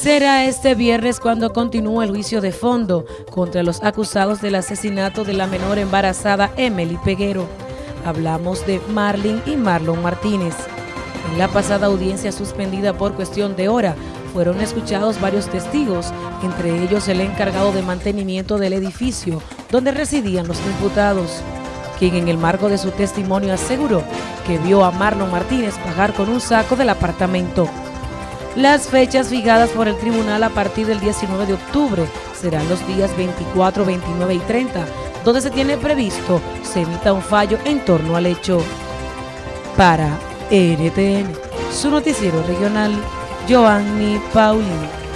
Será este viernes cuando continúe el juicio de fondo contra los acusados del asesinato de la menor embarazada Emily Peguero. Hablamos de Marlin y Marlon Martínez. En la pasada audiencia suspendida por cuestión de hora, fueron escuchados varios testigos, entre ellos el encargado de mantenimiento del edificio donde residían los imputados, quien en el marco de su testimonio aseguró que vio a Marlon Martínez bajar con un saco del apartamento. Las fechas fijadas por el tribunal a partir del 19 de octubre serán los días 24, 29 y 30, donde se tiene previsto se emita un fallo en torno al hecho. Para NTN, su noticiero regional, Joanny Paulino.